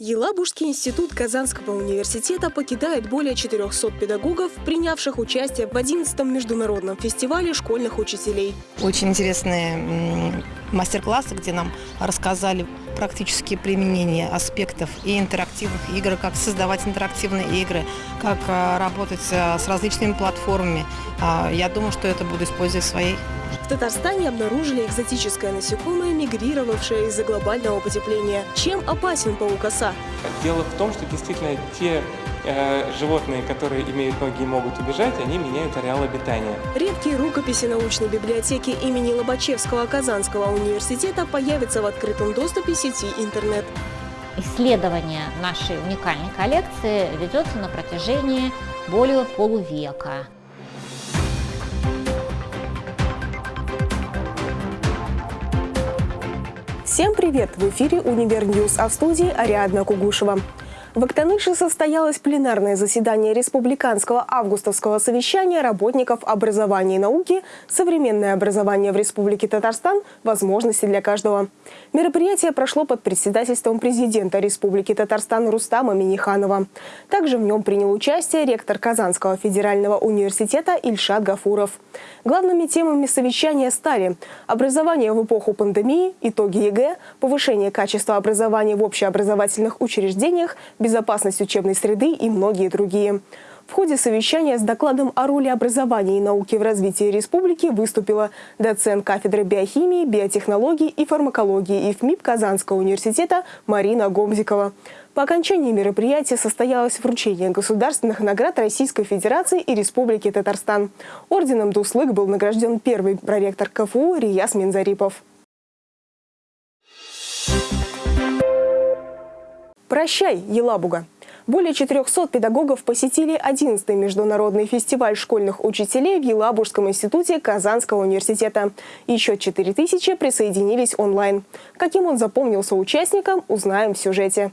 Елабужский институт Казанского университета покидает более 400 педагогов, принявших участие в 11-м международном фестивале школьных учителей. Очень интересные мастер-классы, где нам рассказали практические применения аспектов и интерактивных игр, как создавать интерактивные игры, как а, работать а, с различными платформами. А, я думаю, что это буду использовать в своей в Татарстане обнаружили экзотическое насекомое, мигрировавшее из-за глобального потепления. Чем опасен паук-оса? Дело в том, что действительно те э, животные, которые имеют ноги и могут убежать, они меняют ареал обитания. Редкие рукописи научной библиотеки имени Лобачевского Казанского университета появятся в открытом доступе сети интернет. Исследование нашей уникальной коллекции ведется на протяжении более полувека. Всем привет! В эфире «Универ а в студии Ариадна Кугушева. В Актаныше состоялось пленарное заседание Республиканского августовского совещания работников образования и науки «Современное образование в Республике Татарстан. Возможности для каждого». Мероприятие прошло под председательством президента Республики Татарстан Рустама Миниханова. Также в нем принял участие ректор Казанского федерального университета Ильшат Гафуров. Главными темами совещания стали образование в эпоху пандемии, итоги ЕГЭ, повышение качества образования в общеобразовательных учреждениях, безопасность учебной среды и многие другие. В ходе совещания с докладом о роли образования и науки в развитии республики выступила доцент кафедры биохимии, биотехнологии и фармакологии ИФМиБ Казанского университета Марина Гомзикова. По окончании мероприятия состоялось вручение государственных наград Российской Федерации и Республики Татарстан. Орденом Дуслык был награжден первый проректор КФУ Рияс Минзарипов. Прощай, Елабуга! Более 400 педагогов посетили 11-й международный фестиваль школьных учителей в Елабужском институте Казанского университета. Еще 4 тысячи присоединились онлайн. Каким он запомнился участникам, узнаем в сюжете.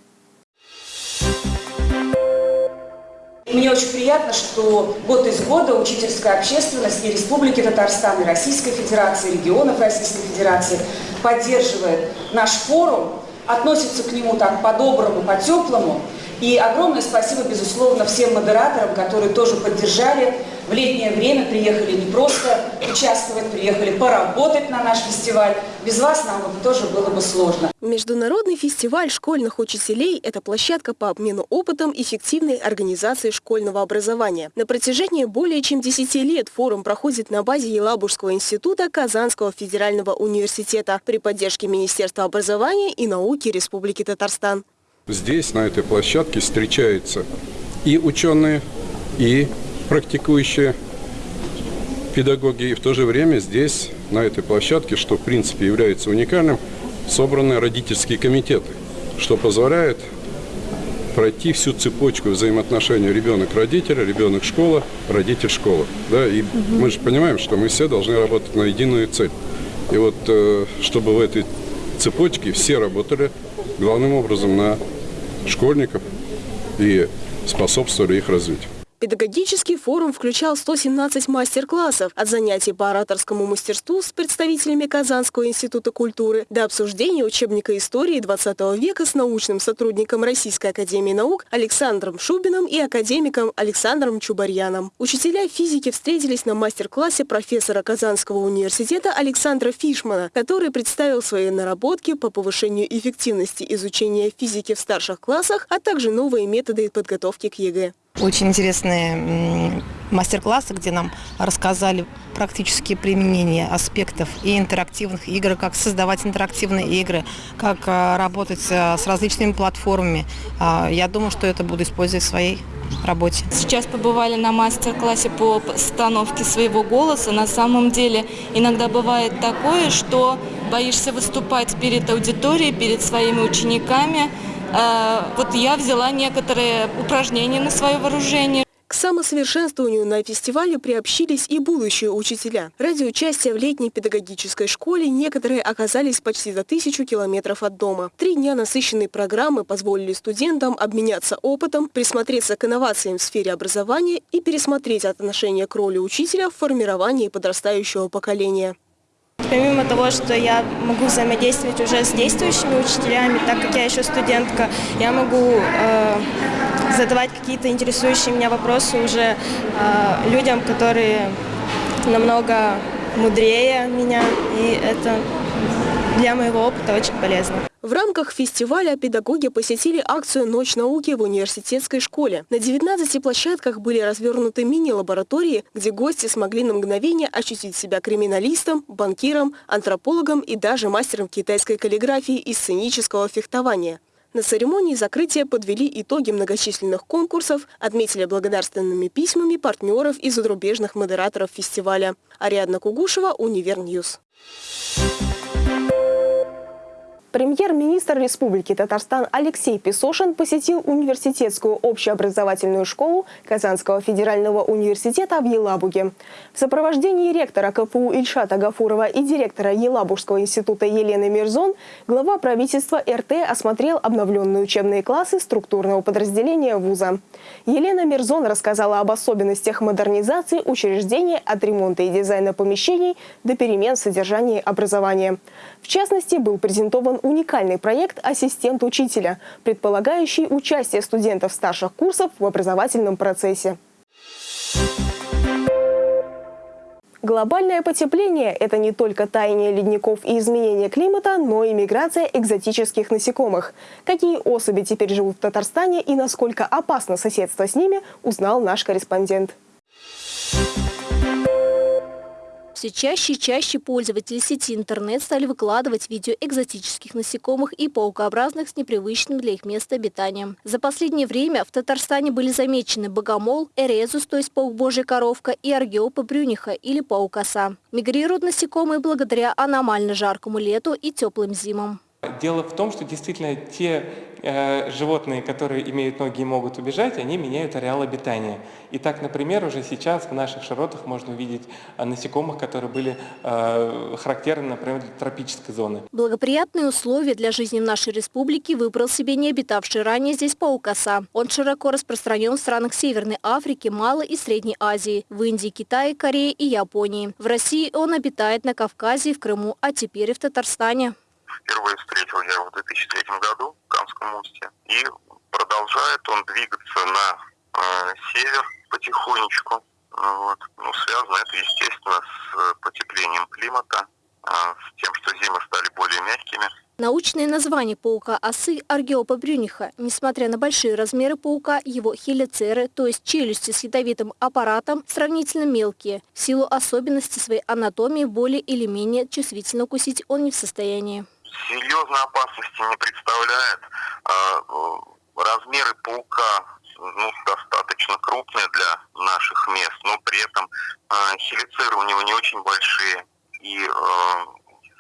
Мне очень приятно, что год из года учительская общественность и Республики Татарстан, и Российской Федерации, регионов Российской Федерации поддерживает наш форум относятся к нему так по-доброму, по-теплому. И огромное спасибо, безусловно, всем модераторам, которые тоже поддержали. В летнее время приехали не просто участвовать, приехали поработать на наш фестиваль. Без вас нам бы тоже было бы сложно. Международный фестиваль школьных учителей – это площадка по обмену опытом эффективной организации школьного образования. На протяжении более чем 10 лет форум проходит на базе Елабужского института Казанского федерального университета при поддержке Министерства образования и науки Республики Татарстан. Здесь, на этой площадке, встречаются и ученые, и практикующие педагоги. И в то же время здесь, на этой площадке, что в принципе является уникальным, собраны родительские комитеты, что позволяет пройти всю цепочку взаимоотношений ребенок-родитель, ребенок-школа, родитель-школа. Да? И угу. мы же понимаем, что мы все должны работать на единую цель. И вот э, чтобы в этой цепочке все работали главным образом на школьников и способствовали их развитию. Педагогический форум включал 117 мастер-классов от занятий по ораторскому мастерству с представителями Казанского института культуры до обсуждения учебника истории 20 века с научным сотрудником Российской академии наук Александром Шубиным и академиком Александром Чубарьяном. Учителя физики встретились на мастер-классе профессора Казанского университета Александра Фишмана, который представил свои наработки по повышению эффективности изучения физики в старших классах, а также новые методы подготовки к ЕГЭ. Очень интересные мастер-классы, где нам рассказали практические применения аспектов и интерактивных игр, как создавать интерактивные игры, как а, работать а, с различными платформами. А, я думаю, что это буду использовать в своей работе. Сейчас побывали на мастер-классе по постановке своего голоса. На самом деле иногда бывает такое, что боишься выступать перед аудиторией, перед своими учениками, вот я взяла некоторые упражнения на свое вооружение. К самосовершенствованию на фестивале приобщились и будущие учителя. Ради участия в летней педагогической школе некоторые оказались почти за тысячу километров от дома. Три дня насыщенной программы позволили студентам обменяться опытом, присмотреться к инновациям в сфере образования и пересмотреть отношение к роли учителя в формировании подрастающего поколения. Помимо того, что я могу взаимодействовать уже с действующими учителями, так как я еще студентка, я могу э, задавать какие-то интересующие меня вопросы уже э, людям, которые намного мудрее меня, и это для моего опыта очень полезно. В рамках фестиваля педагоги посетили акцию «Ночь науки» в университетской школе. На 19 площадках были развернуты мини-лаборатории, где гости смогли на мгновение ощутить себя криминалистом, банкиром, антропологом и даже мастером китайской каллиграфии и сценического фехтования. На церемонии закрытия подвели итоги многочисленных конкурсов, отметили благодарственными письмами партнеров и зарубежных модераторов фестиваля. Ариадна Кугушева, Univer News. Премьер-министр Республики Татарстан Алексей Песошин посетил университетскую общеобразовательную школу Казанского федерального университета в Елабуге. В сопровождении ректора КФУ Ильшата Гафурова и директора Елабужского института Елены Мирзон глава правительства РТ осмотрел обновленные учебные классы структурного подразделения вуза. Елена Мирзон рассказала об особенностях модернизации учреждения от ремонта и дизайна помещений до перемен в содержании образования. В частности, был презентован уникальный проект «Ассистент учителя», предполагающий участие студентов старших курсов в образовательном процессе. Глобальное потепление – это не только таяние ледников и изменение климата, но и миграция экзотических насекомых. Какие особи теперь живут в Татарстане и насколько опасно соседство с ними, узнал наш корреспондент. Все чаще и чаще пользователи сети интернет стали выкладывать видео экзотических насекомых и паукообразных с непривычным для их места обитания. За последнее время в Татарстане были замечены богомол, эрезус, то есть паук божья коровка, и аргиопа брюниха или паук-оса. Мигрируют насекомые благодаря аномально жаркому лету и теплым зимам. Дело в том, что действительно те животные, которые имеют ноги и могут убежать, они меняют ареал обитания. И так, например, уже сейчас в наших широтах можно увидеть э, насекомых, которые были э, характерны, например, для тропической зоны. Благоприятные условия для жизни в нашей республике выбрал себе не обитавший ранее здесь паукоса. Он широко распространен в странах Северной Африки, Малой и Средней Азии, в Индии, Китае, Корее и Японии. В России он обитает на Кавказе, в Крыму, а теперь и в Татарстане. Впервые встретил я его в 2003 году в Камском устье. И продолжает он двигаться на э, север потихонечку. Вот. Ну, связано это, естественно, с потеплением климата, э, с тем, что зимы стали более мягкими. Научное название паука-осы Аргиопа брюниха. Несмотря на большие размеры паука, его хелицеры, то есть челюсти с ядовитым аппаратом, сравнительно мелкие. В силу особенностей своей анатомии более или менее чувствительно укусить он не в состоянии серьезной опасности не представляет. Э, размеры паука ну, достаточно крупные для наших мест, но при этом а, хелицеры у него не очень большие, и э,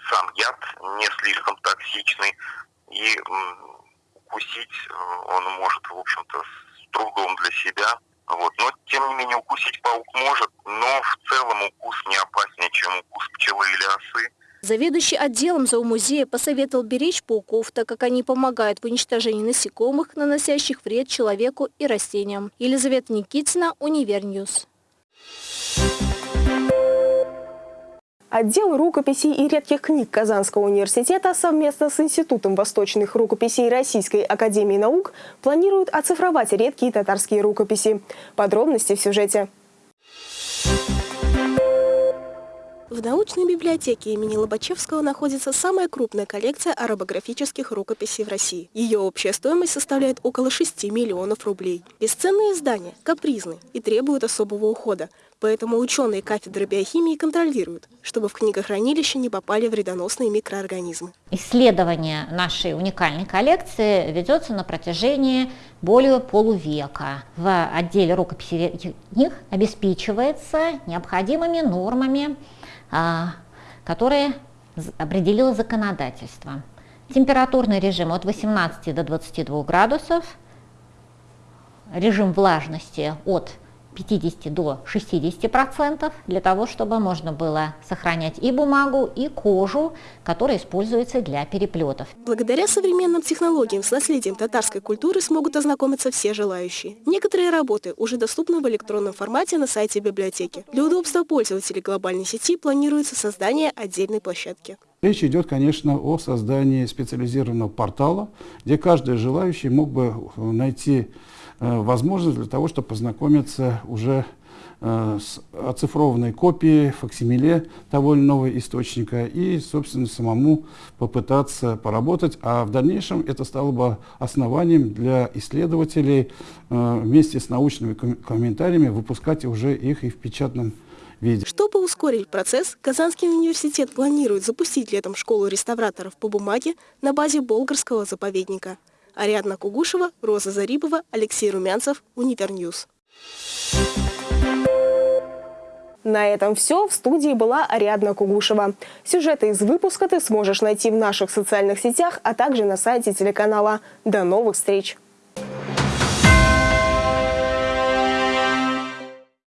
сам яд не слишком токсичный, и укусить э, он может, в общем-то, с трудом для себя. Вот. Но, тем не менее, укусить паук может, но в целом укус не опаснее, чем укус пчелы или осы. Заведующий отделом зоомузея посоветовал беречь пауков, так как они помогают в уничтожении насекомых, наносящих вред человеку и растениям. Елизавета Никитина, Univer News. Отдел рукописей и редких книг Казанского университета совместно с Институтом восточных рукописей Российской академии наук планирует оцифровать редкие татарские рукописи. Подробности в сюжете. В научной библиотеке имени Лобачевского находится самая крупная коллекция арабографических рукописей в России. Ее общая стоимость составляет около 6 миллионов рублей. Бесценные издания капризны и требуют особого ухода, поэтому ученые кафедры биохимии контролируют, чтобы в книгохранилище не попали вредоносные микроорганизмы. Исследование нашей уникальной коллекции ведется на протяжении более полувека. В отделе рукописей книг обеспечивается необходимыми нормами которые определило законодательство. Температурный режим от 18 до 22 градусов, режим влажности от 50 до 60 процентов для того, чтобы можно было сохранять и бумагу, и кожу, которая используется для переплетов. Благодаря современным технологиям с наследием татарской культуры смогут ознакомиться все желающие. Некоторые работы уже доступны в электронном формате на сайте библиотеки. Для удобства пользователей глобальной сети планируется создание отдельной площадки. Речь идет, конечно, о создании специализированного портала, где каждый желающий мог бы найти Э, возможность для того, чтобы познакомиться уже э, с оцифрованной копией, факсимиле того или иного источника и, собственно, самому попытаться поработать. А в дальнейшем это стало бы основанием для исследователей э, вместе с научными комментариями выпускать уже их и в печатном виде. Чтобы ускорить процесс, Казанский университет планирует запустить летом школу реставраторов по бумаге на базе Болгарского заповедника. Ариадна Кугушева, Роза Зарипова, Алексей Румянцев, Univer News. На этом все. В студии была Ариадна Кугушева. Сюжеты из выпуска ты сможешь найти в наших социальных сетях, а также на сайте телеканала. До новых встреч!